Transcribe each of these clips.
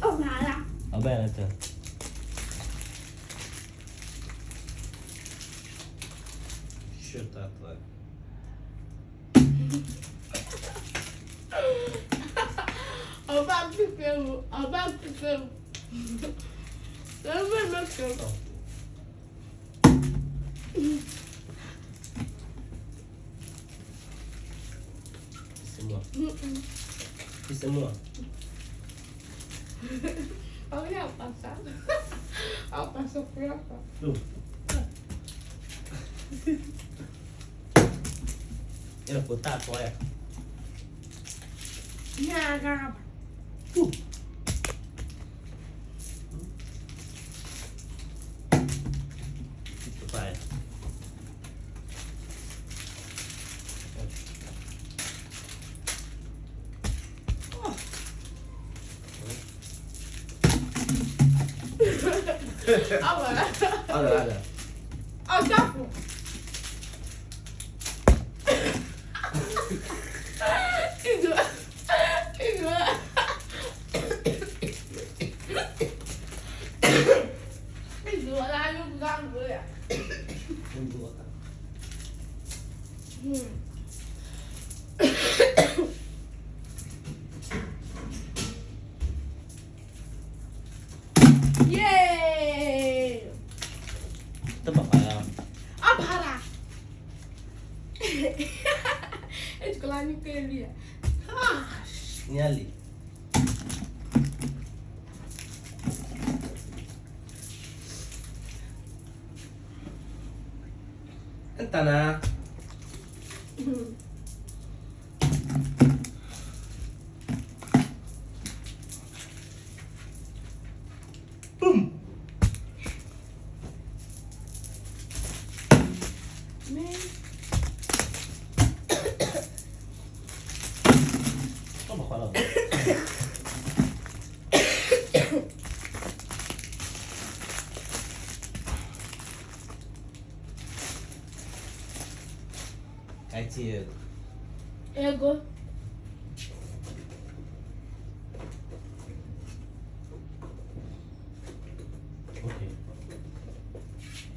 Ông hả là Ở bên là trời Shut up lại Ọba pípẹ́rù, ọba pípẹ́rù. Olha, passado. Olha, passou por Era botar a toalha. E a garrafa? Ah voilà. Ah là là. Ah ça Il doit. Il doit. Il doit là, il doit là. Il doit là. Hmm. É de colar no queria. Ah! E Toma, fala. Aí, Diego. Ego. Ok.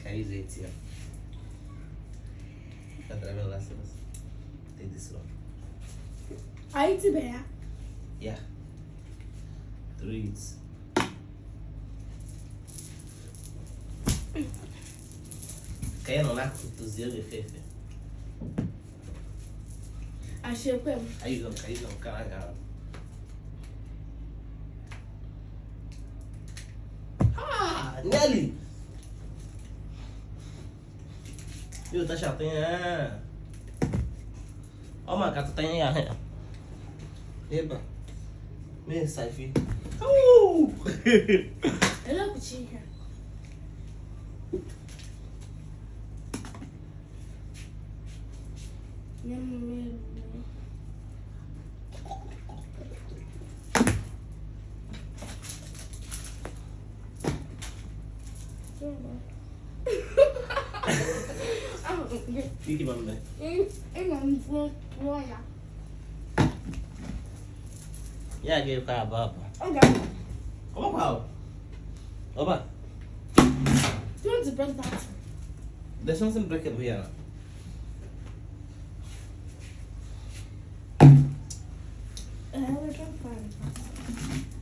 Aí, gente, ó. Tá travando lá, Silas. Tem ó. Aí tiver. Yeah. Trees. Kaya no nak tuzio de fefe. Achei não, aí não, caraca. Ah, Nelly! Viu, tá chatinha. Ó, uma gata tem aí. Eba. Me sai, filho. Uh! Ela é cutinha. Minha mamãe. Fique, mamãe. Em nome do Glória. E aqui o cara, baba. Como qual? Opa, tu não despertar. deixa eu sempre que vier. Ela já faz. Agora.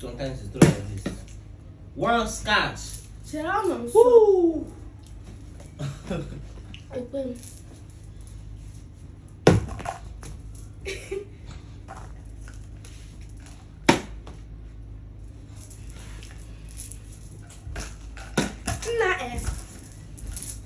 Sometimes it's like this. One scotch. Sen. Woo! Open.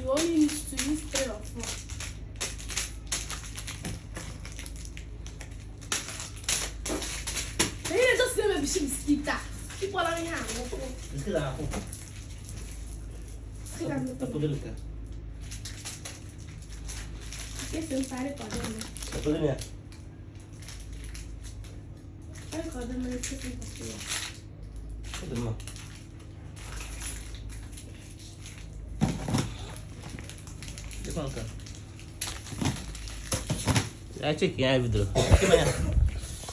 Que trabalha? You only need to use three or four. Ele maybe she mosquito. Tipo lá em água. Isso dá na roupa. Tá podendo ficar. Esse não pare com a dona. Tá podendo ir. Pare com a dona, mas você tem pastilha. Tá podendo. Ya cek ya video. Gimana?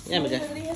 Ya, Mega. Maria